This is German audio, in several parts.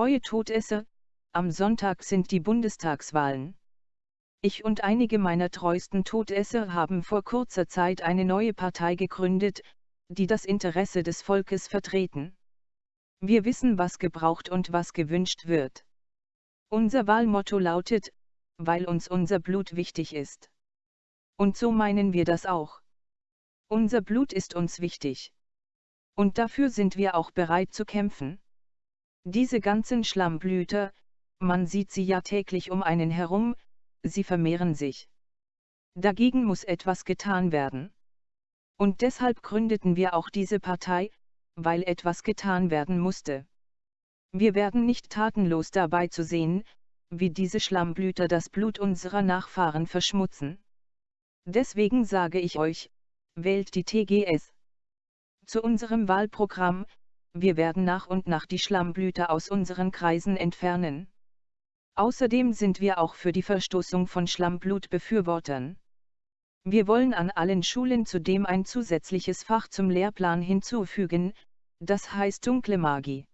treue Todesser, am Sonntag sind die Bundestagswahlen. Ich und einige meiner treuesten Todesser haben vor kurzer Zeit eine neue Partei gegründet, die das Interesse des Volkes vertreten. Wir wissen, was gebraucht und was gewünscht wird. Unser Wahlmotto lautet, weil uns unser Blut wichtig ist. Und so meinen wir das auch. Unser Blut ist uns wichtig. Und dafür sind wir auch bereit zu kämpfen. Diese ganzen Schlammblüter, man sieht sie ja täglich um einen herum, sie vermehren sich. Dagegen muss etwas getan werden. Und deshalb gründeten wir auch diese Partei, weil etwas getan werden musste. Wir werden nicht tatenlos dabei zu sehen, wie diese Schlammblüter das Blut unserer Nachfahren verschmutzen. Deswegen sage ich euch, wählt die TGS. Zu unserem Wahlprogramm, wir werden nach und nach die Schlammblüter aus unseren Kreisen entfernen. Außerdem sind wir auch für die Verstoßung von Schlammblut-Befürwortern. Wir wollen an allen Schulen zudem ein zusätzliches Fach zum Lehrplan hinzufügen, das heißt dunkle Magie.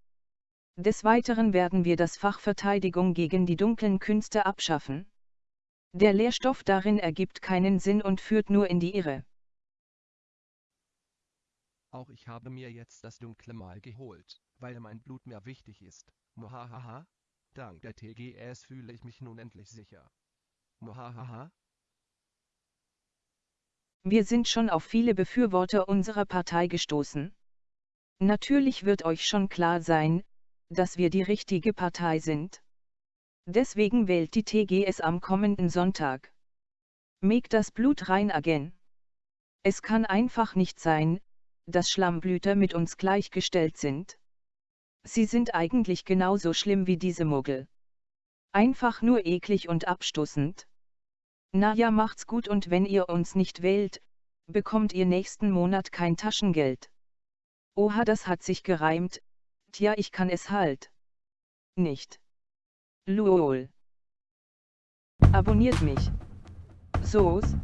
Des Weiteren werden wir das Fach Verteidigung gegen die dunklen Künste abschaffen. Der Lehrstoff darin ergibt keinen Sinn und führt nur in die Irre. Auch ich habe mir jetzt das dunkle Mal geholt, weil mein Blut mir wichtig ist. Muhahaha. Dank der TGS fühle ich mich nun endlich sicher. Muhahaha. Wir sind schon auf viele Befürworter unserer Partei gestoßen. Natürlich wird euch schon klar sein, dass wir die richtige Partei sind. Deswegen wählt die TGS am kommenden Sonntag. Make das Blut rein again. Es kann einfach nicht sein, dass Schlammblüter mit uns gleichgestellt sind. Sie sind eigentlich genauso schlimm wie diese Muggel. Einfach nur eklig und abstoßend. Na ja, macht's gut und wenn ihr uns nicht wählt, bekommt ihr nächsten Monat kein Taschengeld. Oha, das hat sich gereimt, tja, ich kann es halt. Nicht. Luol. Abonniert mich. So's.